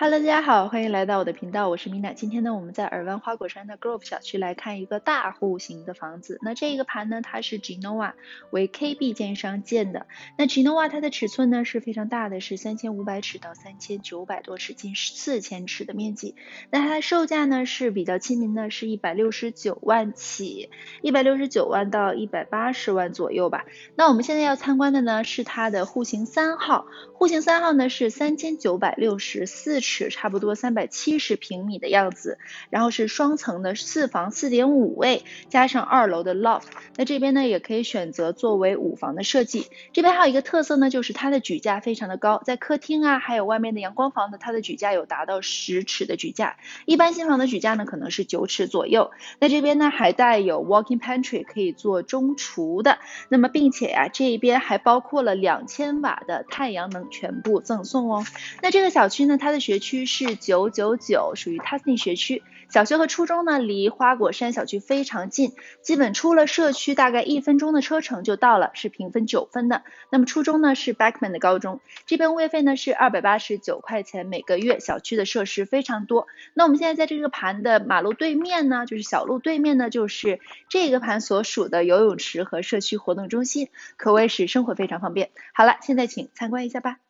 Hello，大家好，欢迎来到我的频道，我是 Mina。今天呢，我们在尔湾花果山的 Grove 小区来看一个大户型的房子。那这个盘呢，它是 Genoa 为 KB 建商建的。那 Genoa 它的尺寸呢是非常大的，是三千五百尺到三千九百多尺，近四千尺的面积。那它的售价呢是比较亲民的，是一百六十九万起，一百六十九万到一百八十万左右吧。那我们现在要参观的呢是它的户型三号，户型三号呢是三千九百六十四。尺差不多三百七十平米的样子，然后是双层的四房四点五卫，加上二楼的 loft。那这边呢也可以选择作为五房的设计。这边还有一个特色呢，就是它的举架非常的高，在客厅啊，还有外面的阳光房呢，它的举架有达到十尺的举架。一般新房的举架呢可能是九尺左右。那这边呢还带有 walking pantry，可以做中厨的。那么并且呀，这一边还包括了两千瓦的太阳能全部赠送哦。那这个小区呢，它的学区是九九九，属于 Tusney 学区。小学和初中呢，离花果山小区非常近，基本出了社区大概一分钟的车程就到了，是评分九分的。那么初中呢是 Backman 的高中，这边物业费呢是二百八十九块钱每个月。小区的设施非常多。那我们现在在这个盘的马路对面呢，就是小路对面呢，就是这个盘所属的游泳池和社区活动中心，可谓是生活非常方便。好了，现在请参观一下吧。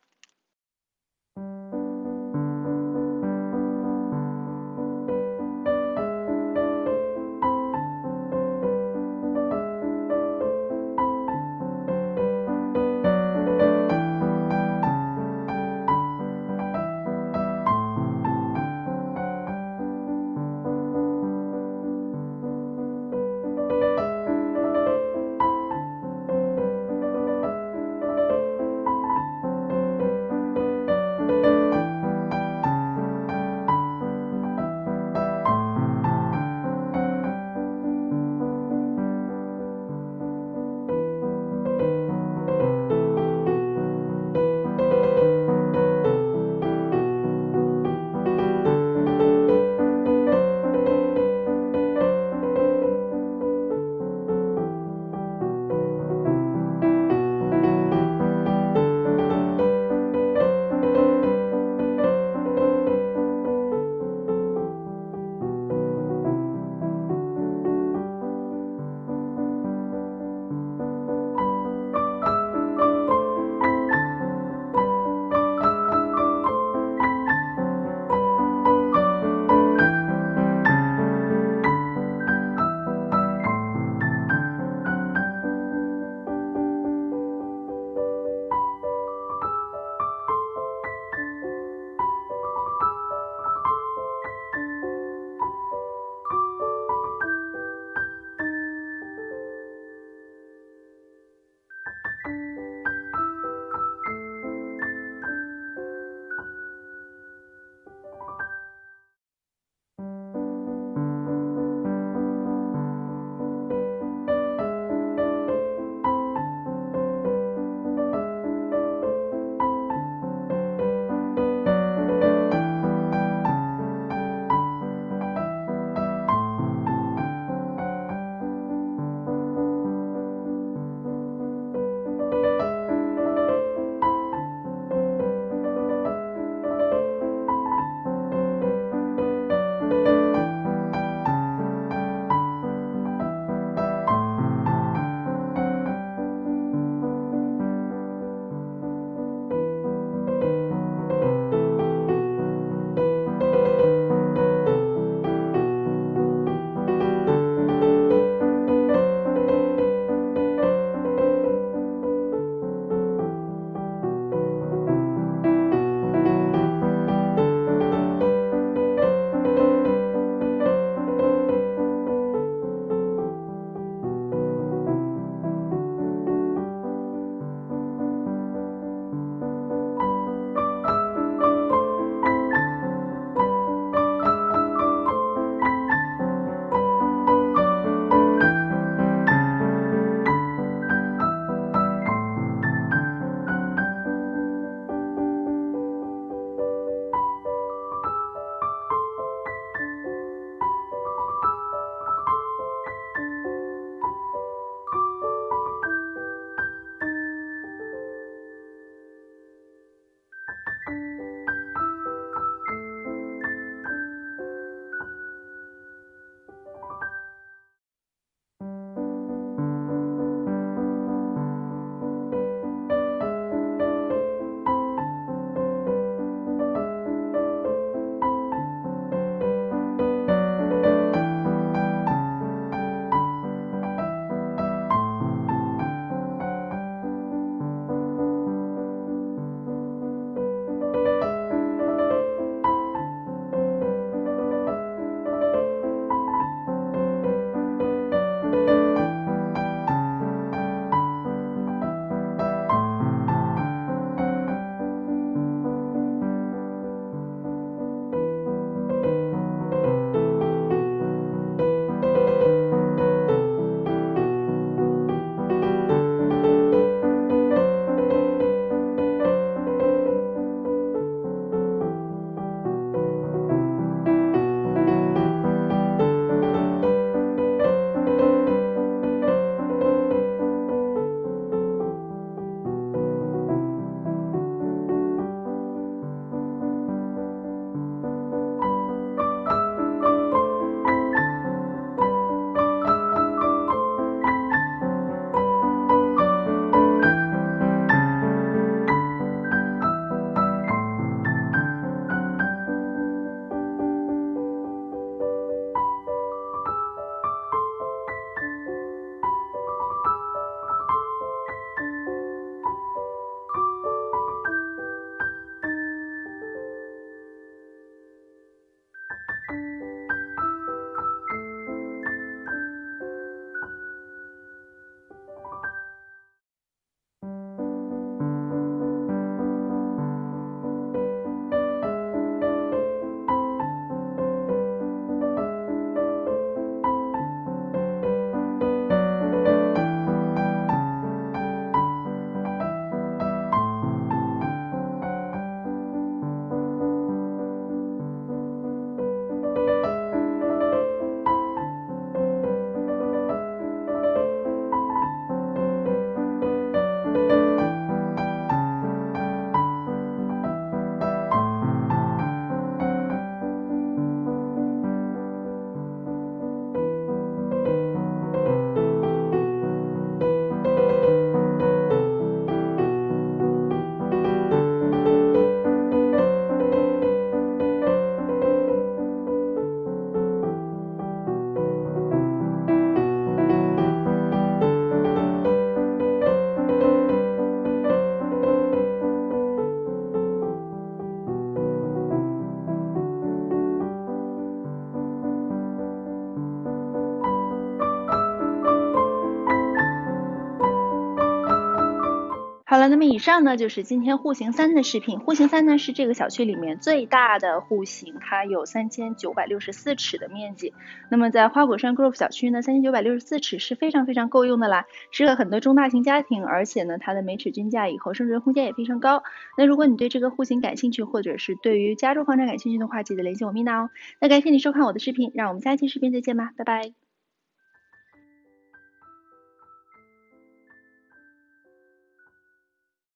好了，那么以上呢就是今天户型三的视频。户型三呢是这个小区里面最大的户型，它有三千九百六十四尺的面积。那么在花果山 Grove 小区呢，三千九百六十四尺是非常非常够用的啦，适合很多中大型家庭，而且呢它的每尺均价以后升值空间也非常高。那如果你对这个户型感兴趣，或者是对于加州房产感兴趣的话，记得联系我 Mina 哦。那感谢你收看我的视频，让我们下期视频再见吧，拜拜。